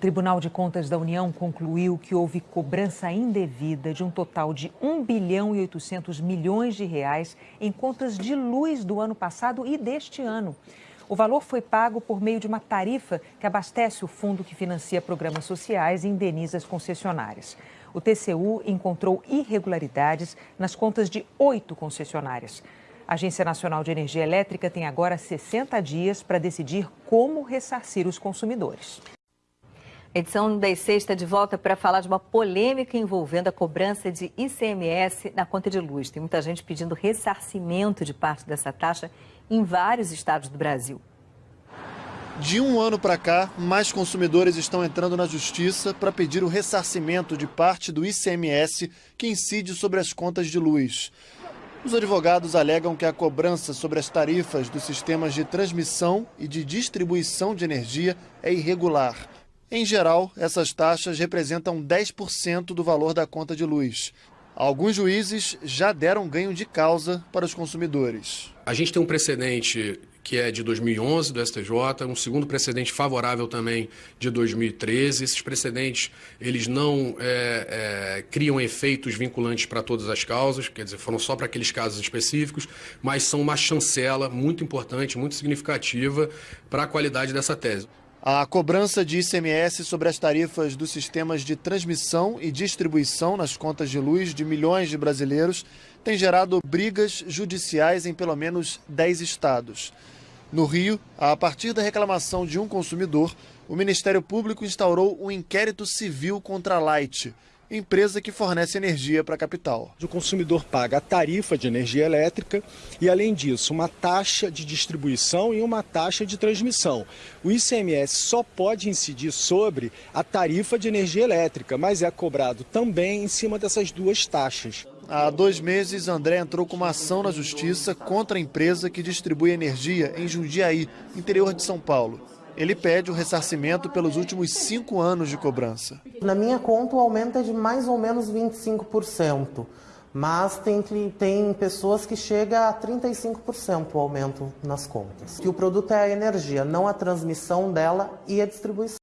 Tribunal de Contas da União concluiu que houve cobrança indevida de um total de 1 bilhão e 800 milhões de reais em contas de luz do ano passado e deste ano. O valor foi pago por meio de uma tarifa que abastece o fundo que financia programas sociais e indeniza as concessionárias. O TCU encontrou irregularidades nas contas de oito concessionárias. A Agência Nacional de Energia Elétrica tem agora 60 dias para decidir como ressarcir os consumidores. Edição das sexta de volta para falar de uma polêmica envolvendo a cobrança de ICMS na conta de luz. Tem muita gente pedindo ressarcimento de parte dessa taxa em vários estados do Brasil. De um ano para cá, mais consumidores estão entrando na justiça para pedir o ressarcimento de parte do ICMS que incide sobre as contas de luz. Os advogados alegam que a cobrança sobre as tarifas dos sistemas de transmissão e de distribuição de energia é irregular. Em geral, essas taxas representam 10% do valor da conta de luz. Alguns juízes já deram ganho de causa para os consumidores. A gente tem um precedente que é de 2011 do STJ, um segundo precedente favorável também de 2013. Esses precedentes eles não é, é, criam efeitos vinculantes para todas as causas, quer dizer, foram só para aqueles casos específicos, mas são uma chancela muito importante, muito significativa para a qualidade dessa tese. A cobrança de ICMS sobre as tarifas dos sistemas de transmissão e distribuição nas contas de luz de milhões de brasileiros tem gerado brigas judiciais em pelo menos 10 estados. No Rio, a partir da reclamação de um consumidor, o Ministério Público instaurou um inquérito civil contra a Light, empresa que fornece energia para a capital. O consumidor paga a tarifa de energia elétrica e, além disso, uma taxa de distribuição e uma taxa de transmissão. O ICMS só pode incidir sobre a tarifa de energia elétrica, mas é cobrado também em cima dessas duas taxas. Há dois meses, André entrou com uma ação na justiça contra a empresa que distribui energia em Jundiaí, interior de São Paulo. Ele pede o ressarcimento pelos últimos cinco anos de cobrança. Na minha conta, o aumento é de mais ou menos 25%, mas tem, tem pessoas que chega a 35% o aumento nas contas. Que o produto é a energia, não a transmissão dela e a distribuição.